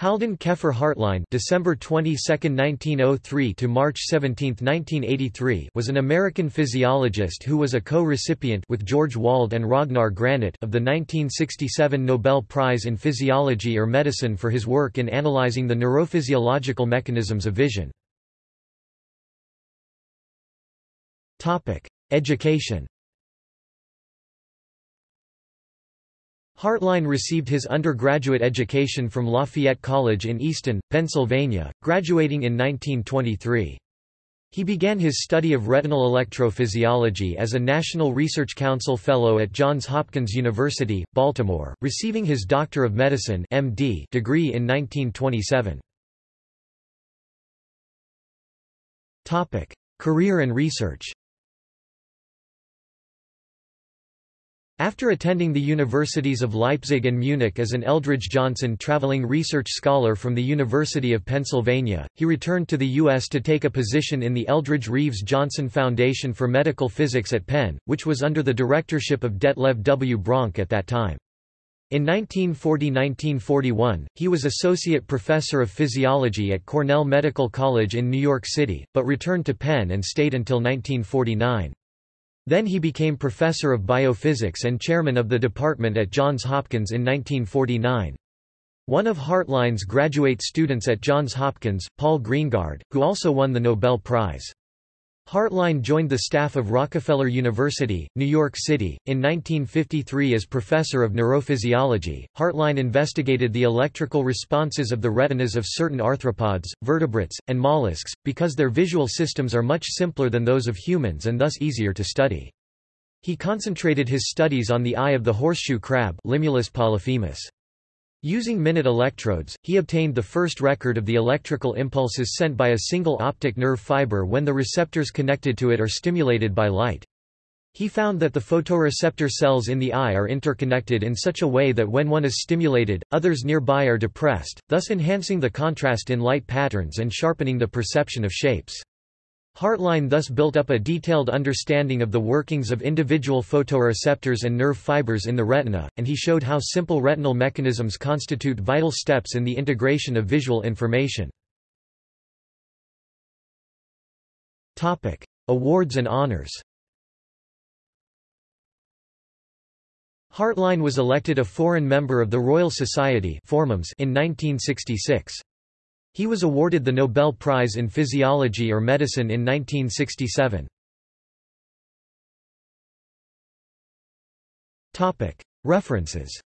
Haldan Keffer Hartline December 22, 1903 to March 17, 1983 was an American physiologist who was a co-recipient with George Wald and Ragnar Granit of the 1967 Nobel Prize in Physiology or Medicine for his work in analyzing the neurophysiological mechanisms of vision. Topic: Education Hartline received his undergraduate education from Lafayette College in Easton, Pennsylvania, graduating in 1923. He began his study of retinal electrophysiology as a National Research Council Fellow at Johns Hopkins University, Baltimore, receiving his Doctor of Medicine MD degree in 1927. Career and research After attending the universities of Leipzig and Munich as an Eldridge Johnson traveling research scholar from the University of Pennsylvania, he returned to the U.S. to take a position in the Eldridge Reeves Johnson Foundation for Medical Physics at Penn, which was under the directorship of Detlev W. Bronk at that time. In 1940–1941, he was associate professor of physiology at Cornell Medical College in New York City, but returned to Penn and stayed until 1949. Then he became professor of biophysics and chairman of the department at Johns Hopkins in 1949. One of Hartline's graduate students at Johns Hopkins, Paul Greengard, who also won the Nobel Prize. Hartline joined the staff of Rockefeller University, New York City, in 1953 as professor of neurophysiology. Hartline investigated the electrical responses of the retinas of certain arthropods, vertebrates, and mollusks, because their visual systems are much simpler than those of humans and thus easier to study. He concentrated his studies on the eye of the horseshoe crab Limulus polyphemus. Using minute electrodes, he obtained the first record of the electrical impulses sent by a single optic nerve fiber when the receptors connected to it are stimulated by light. He found that the photoreceptor cells in the eye are interconnected in such a way that when one is stimulated, others nearby are depressed, thus enhancing the contrast in light patterns and sharpening the perception of shapes. Hartline thus built up a detailed understanding of the workings of individual photoreceptors and nerve fibers in the retina, and he showed how simple retinal mechanisms constitute vital steps in the integration of visual information. Awards and honors Hartline was elected a foreign member of the Royal Society in 1966. He was awarded the Nobel Prize in Physiology or Medicine in 1967. References